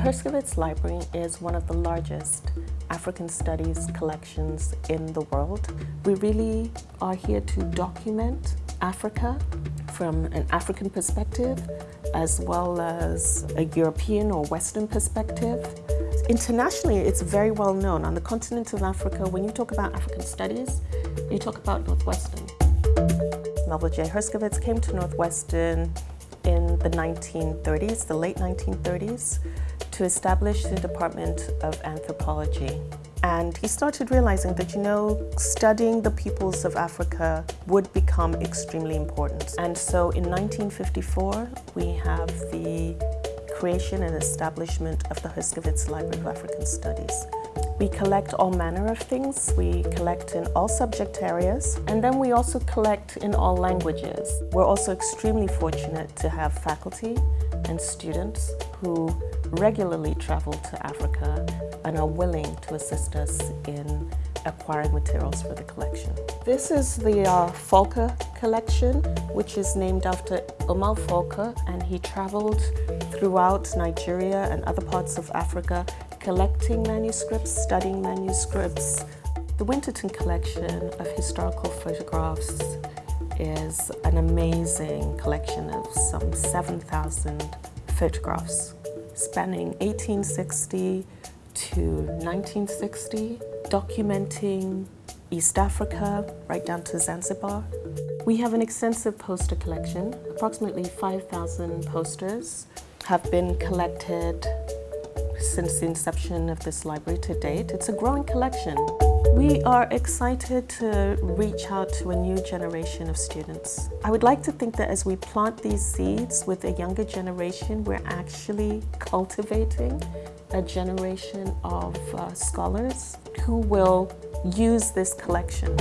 Herskovits Library is one of the largest African studies collections in the world. We really are here to document Africa from an African perspective as well as a European or Western perspective. Internationally, it's very well known. On the continent of Africa, when you talk about African studies, you talk about Northwestern. Melville J. Herskovits came to Northwestern in the 1930s, the late 1930s, to establish the Department of Anthropology. And he started realizing that, you know, studying the peoples of Africa would become extremely important. And so in 1954, we have the creation and establishment of the Herskovits Library of African Studies. We collect all manner of things. We collect in all subject areas. And then we also collect in all languages. We're also extremely fortunate to have faculty and students who regularly travel to Africa and are willing to assist us in acquiring materials for the collection. This is the uh, Falke collection, which is named after Umar Falke, and he traveled throughout Nigeria and other parts of Africa collecting manuscripts, studying manuscripts. The Winterton collection of historical photographs is an amazing collection of some 7,000 photographs spanning 1860 to 1960, documenting East Africa right down to Zanzibar. We have an extensive poster collection. Approximately 5,000 posters have been collected since the inception of this library to date. It's a growing collection. We are excited to reach out to a new generation of students. I would like to think that as we plant these seeds with a younger generation, we're actually cultivating a generation of uh, scholars who will use this collection.